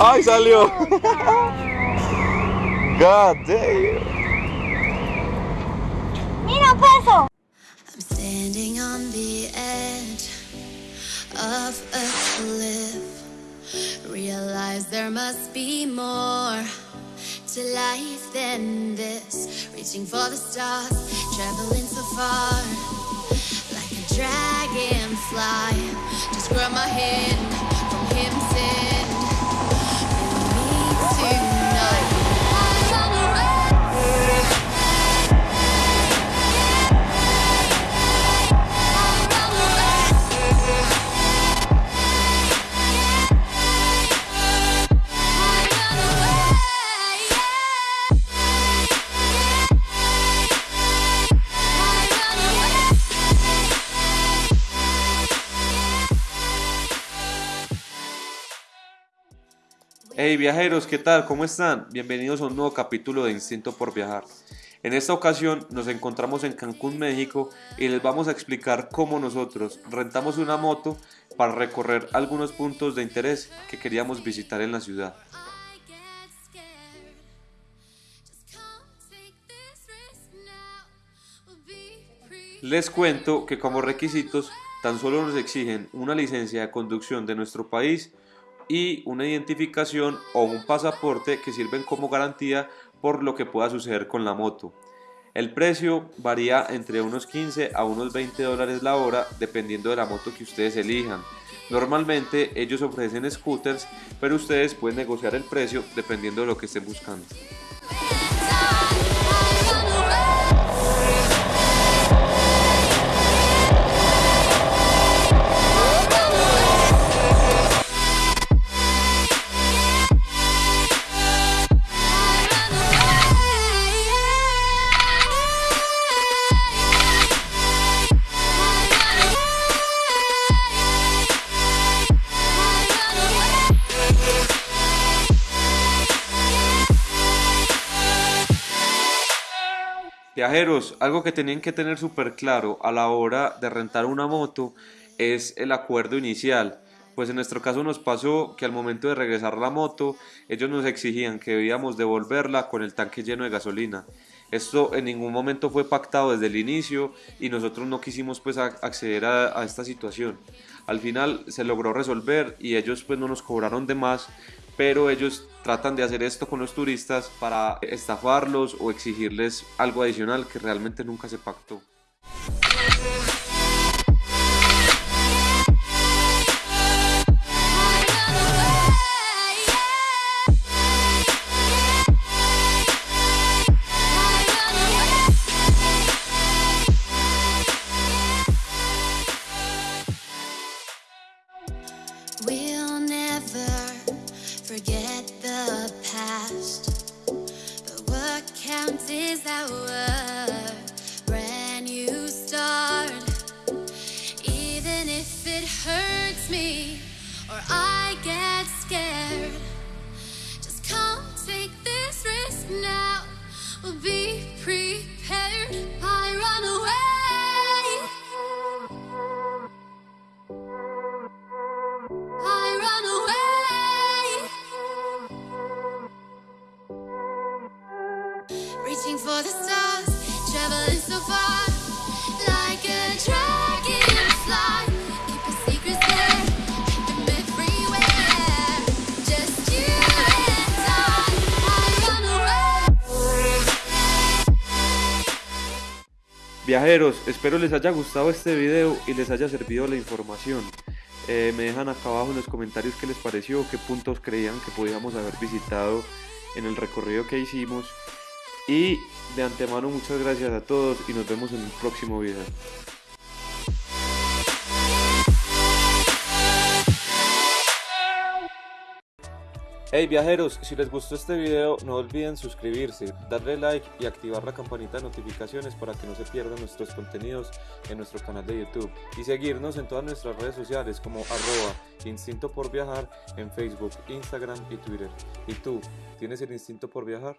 ahí salió. Oh, God damn. Mira, paso. I'm standing on the edge of a cliff. Realize there must be more to life than this. Reaching for the stars, traveling so far. Like a dragonfly. Just grab my hand Hey viajeros, ¿qué tal? ¿Cómo están? Bienvenidos a un nuevo capítulo de Instinto por Viajar. En esta ocasión nos encontramos en Cancún, México y les vamos a explicar cómo nosotros rentamos una moto para recorrer algunos puntos de interés que queríamos visitar en la ciudad. Les cuento que como requisitos tan solo nos exigen una licencia de conducción de nuestro país y una identificación o un pasaporte que sirven como garantía por lo que pueda suceder con la moto. El precio varía entre unos 15 a unos 20 dólares la hora dependiendo de la moto que ustedes elijan. Normalmente ellos ofrecen scooters, pero ustedes pueden negociar el precio dependiendo de lo que estén buscando. Viajeros, algo que tenían que tener súper claro a la hora de rentar una moto es el acuerdo inicial. Pues en nuestro caso nos pasó que al momento de regresar la moto, ellos nos exigían que debíamos devolverla con el tanque lleno de gasolina. Esto en ningún momento fue pactado desde el inicio y nosotros no quisimos pues acceder a, a esta situación. Al final se logró resolver y ellos pues no nos cobraron de más, pero ellos tratan de hacer esto con los turistas para estafarlos o exigirles algo adicional que realmente nunca se pactó. Forget the past. But what counts is our brand new start. Even if it hurts me or I get scared, Viajeros, espero les haya gustado este video y les haya servido la información. Eh, me dejan acá abajo en los comentarios qué les pareció, qué puntos creían que podíamos haber visitado en el recorrido que hicimos. Y de antemano muchas gracias a todos y nos vemos en el próximo video. Hey viajeros, si les gustó este video no olviden suscribirse, darle like y activar la campanita de notificaciones para que no se pierdan nuestros contenidos en nuestro canal de YouTube y seguirnos en todas nuestras redes sociales como arroba instinto por viajar en Facebook, Instagram y Twitter. ¿Y tú, tienes el instinto por viajar?